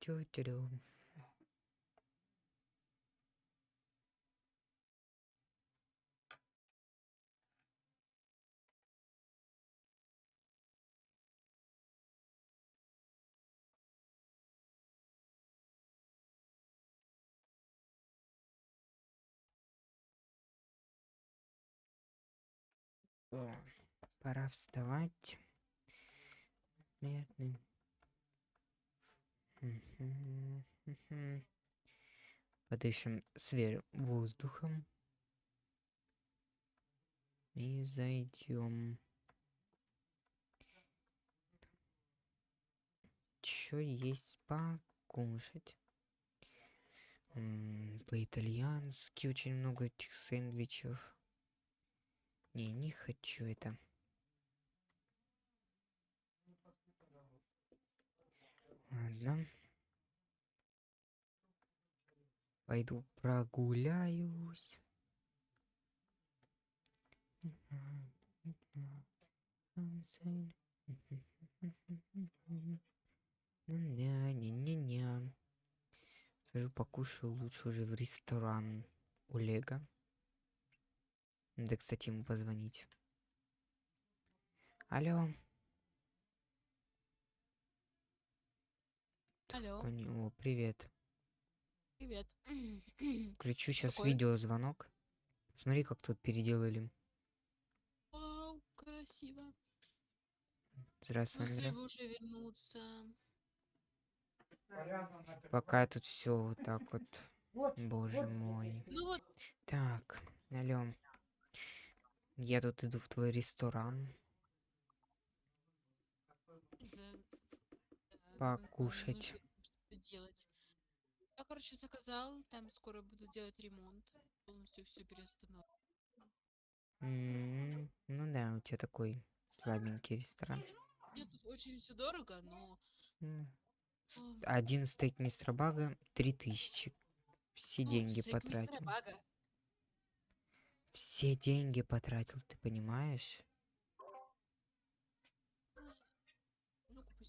Тю-тю-рю. Пора вставать. Медный. Подышим свежим воздухом. И зайдем. Чё есть покушать? По-итальянски очень много этих сэндвичев. Не, не хочу это. Ладно. Пойду прогуляюсь. Не-не-не-не. Схожу покушаю лучше уже в ресторан у Лего. Надо, кстати, ему позвонить. Алло. Алло, Кони- О, привет. привет. Включу сейчас Какой? видеозвонок. Смотри, как тут переделали. Вау, красиво. Здравствуй, Андрей. уже вернуться. Пока тут все вот так вот. Боже мой. Ну вот, Так, алло. Я тут иду в твой ресторан. Покушать. нужно что-то делать. Я, короче, заказал, там скоро буду делать ремонт. Полностью все переостановить. М, Ну да, у тебя такой слабенький ресторан. Мне тут очень все дорого, но Один стейк мистера Бага три тысячи. Все ну, деньги потратил. Все деньги потратил, ты понимаешь?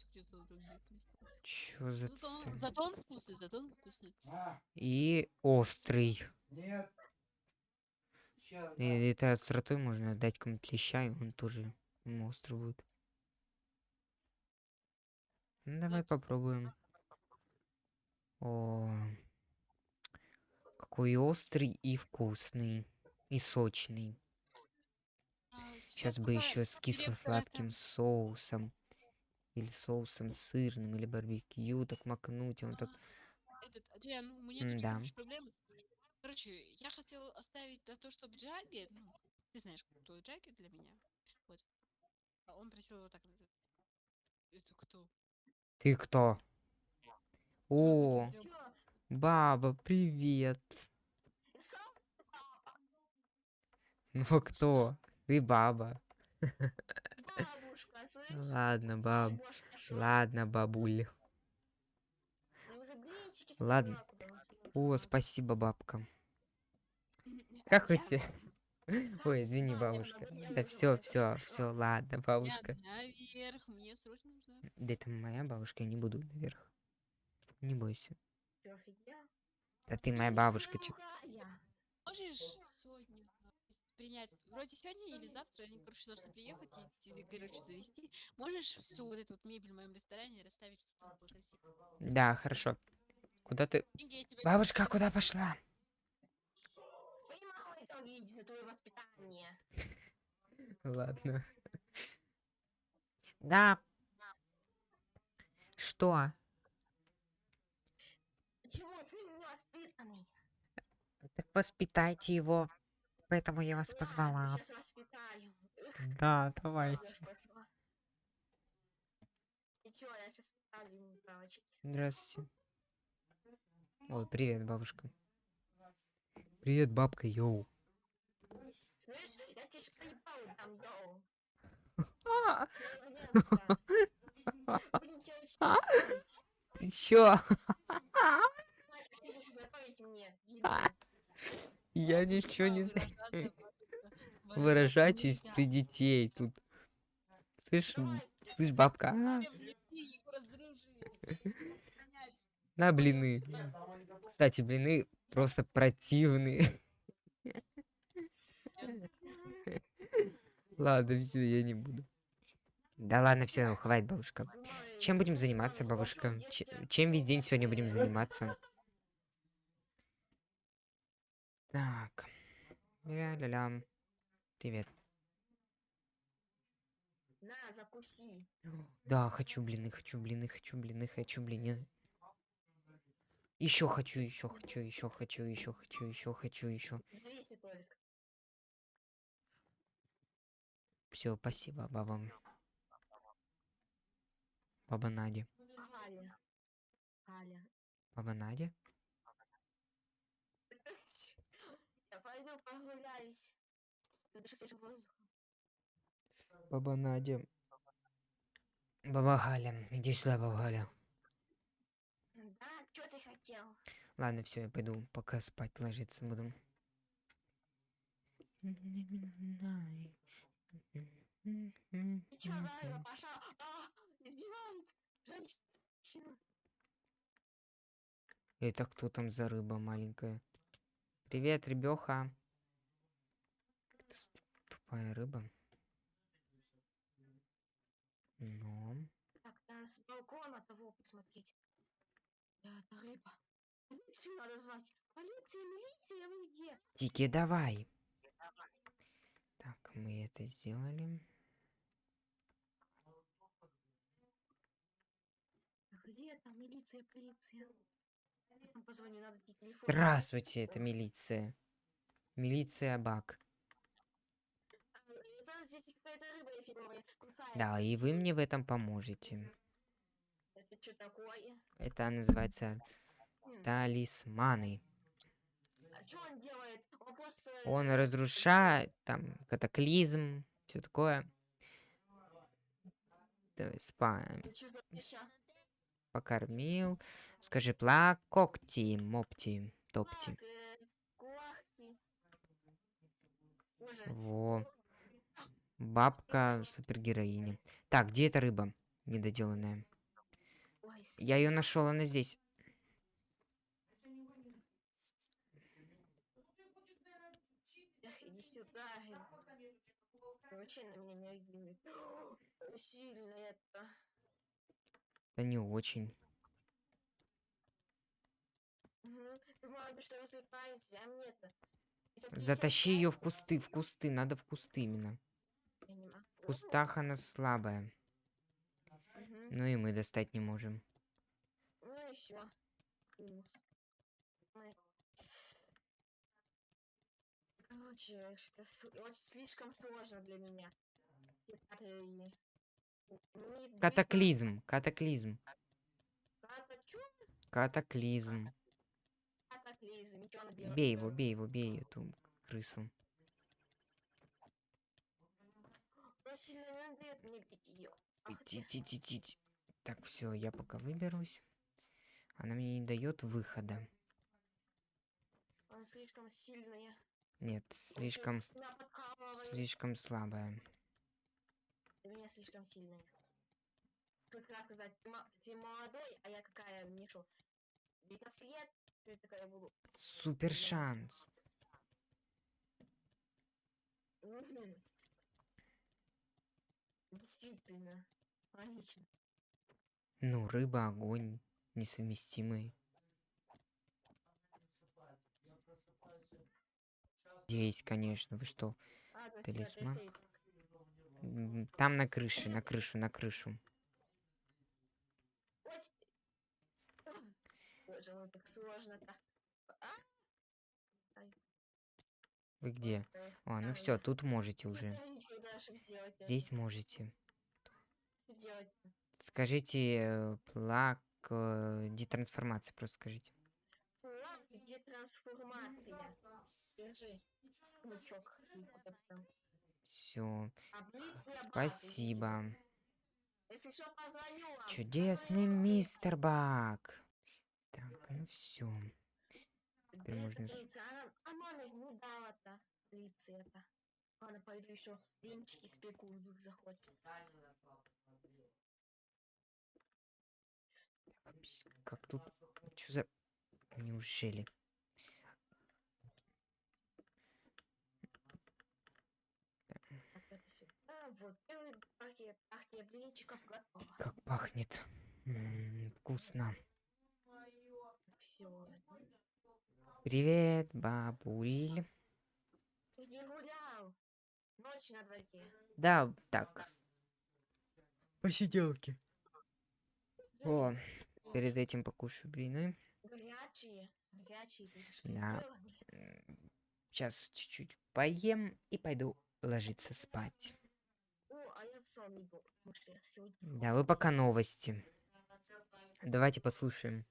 Купить где-то в других местах. Чё за Зато, он- зато он вкусный, зато он вкусный. И острый. И это остротой можно дать кому-то леща, и он тоже ему острый будет. Ну, давай попробуем. О, какой острый и вкусный. И сочный. А, Сейчас бы пока еще с кисло-сладким соусом. Или соусом сырным, или барбекю, так макнуть, и он так... Этот, Адриан, у меня тут Да. короче, проблема. Короче, я хотел оставить на то, чтобы Джаги, ну, ты знаешь, кто Джаги для меня. Вот. А он просил его так называть. Это кто? Ты кто? О, баба, привет. Ну а кто? Ты баба. Ладно, баб. Ладно, бабуль. Ладно. О, спасибо, бабка. Как у тебя? Ой, извини, бабушка. Да все, это все, все, ладно, бабушка. наверх, мне срочно нужно. Да это моя бабушка, я не буду наверх. Не бойся. Да ты моя бабушка. Можешь принять, вроде сегодня или завтра, они, короче, должны приехать и, тебе, короче, завести. Можешь всю вот эту вот мебель в моем ресторане расставить, чтобы там было красиво? Да, хорошо. Куда ты? Деньги я тебе Бабушка, куда пошла? Своей мамой поговорите за твое воспитание. Ладно. Да. Что? Почему сын невоспитанный? Так воспитайте его. Поэтому я вас позвала. Да, давайте. Здравствуйте. Ой, привет, бабушка. Привет, бабка, йоу. Слышь, я тебе шкалипал там, йоу. А, учить. Ты чё? Готовить мне. Я ничего не знаю. Выражайтесь при детей тут. Слышь, слышь, бабка. а? На блины. Кстати, блины просто противные. Ладно, все, я не буду. Да ладно, все, хватит, бабушка. Чем будем заниматься, бабушка? Че- Чем весь день сегодня будем заниматься? Так. Ля-ля-ля. Привет. На, закуси. Да, хочу блины, хочу блины, хочу блины, хочу блины. Еще хочу, еще хочу, еще хочу, еще хочу, еще хочу, еще. Все, спасибо, баба. Баба Надя. Аля. Аля. Баба Надя? Я пойду прогуляюсь. Подышу свежим воздухом. Баба Надя. Баба Галя. Иди сюда, баба Галя. Да, что ты хотел? Ладно, все, я пойду пока спать ложиться буду. И чё за рыба пошла? А, избивают женщину. Это кто там за рыба маленькая? Привет, ребёха. Тупая рыба. Ну, Так, надо с балкона того посмотреть. Это рыба. Полицию надо звать. Полиция, милиция, вы где? Тики, давай. Так, мы это сделали. Где там милиция, полиция? Там позвони, надо. Здравствуйте, это милиция. Милиция Бак. А, Это здесь какая-то рыба эфиговая кусается. Да, и вы мне в этом поможете. Это что такое? Это называется М, талисманы. А что он делает? Он просто... Он разрушает, там, катаклизм, все такое. Давай, спа, Это что за веща? покормил. Скажи, пла, когти, мопти, топти. Э, Во. Бабка супергероиня. Так, где эта рыба недоделанная? Я ее нашел, она здесь. иди сюда. Вообще на меня не обидит. Сильно это. Да не очень. Мгм. Думала, что развлекаешься, мне-то. 150 Затащи ее в кусты, в кусты, надо в кусты именно. Кустах она слабая. Мгм. Ну и мы достать не можем. Ну и все. Короче, очень слишком сложно для меня. Катаклизм, катаклизм, катаклизм. Бей его, бей его, бей эту крысу. Он сильно не дает мне бить ее. Ити-ти-ти-ти. Так, все, я пока выберусь. Она мне не дает выхода. Она слишком сильная. Нет, слишком, слишком слабая. Для меня слишком сильная. Как раз сказать, ты, мо- ты молодой, а я какая, шо, 19 лет, я такая буду? Супер шанс. Действительно, логично. Ну, рыба, огонь, несовместимые. Есть, конечно, вы что? Это Талисман. М, Там на крыше, на крышу, на крышу. Боже мой, так сложно-то. А? Вы где? А, ну все, тут можете уже. Здесь можете. Скажите э, плак э, детрансформации, просто скажите. Флаг, где трансформация? Держи. Ну? Все. Спасибо. Чудесный мистер Бак. Так, ну все. Где можно Ладно, пойду еще блинчики спеку, вдруг захочет. Как тут? Что за... Неужели? Вот, первый партия, партия блинчиков готова. Как пахнет. М, вкусно. Все. Привет, бабуль. Ночь на дворе. Да, так. Посиделки. О, перед этим покушаю блины. Горячие. Горячие. что Да. Сейчас чуть-чуть поем и пойду ложиться спать. О, а я в сон иду. потому что я сегодня Да, вы пока новости. Давайте послушаем.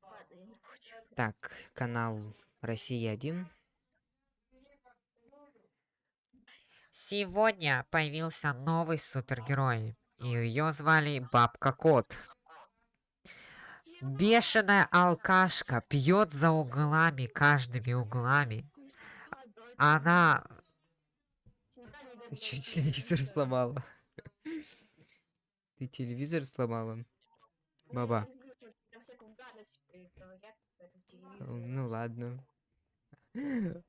падаю, не хочу. Так, канал Россия 1. Сегодня появился новый супергерой. И ее звали Бабка Кот. Бешеная алкашка пьет за углами, каждыми углами. Она... Ты что, телевизор сломала? Ты телевизор сломала? Баба. Ну ладно.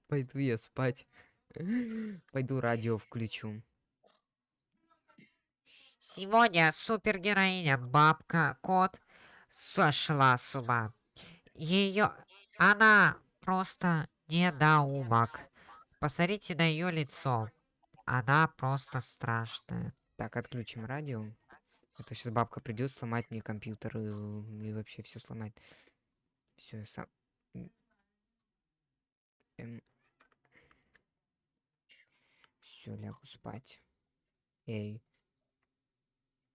Пойду я спать. Пойду радио включу. Сегодня супергероиня Бабка Кот сошла с ума. Ее... Она просто недоумок. Посмотрите на ее лицо. Она просто страшная. Так, отключим радио. А то сейчас бабка придет сломать мне компьютер и, и вообще все сломает. Все, я сам... Все, лягу спать. Эй.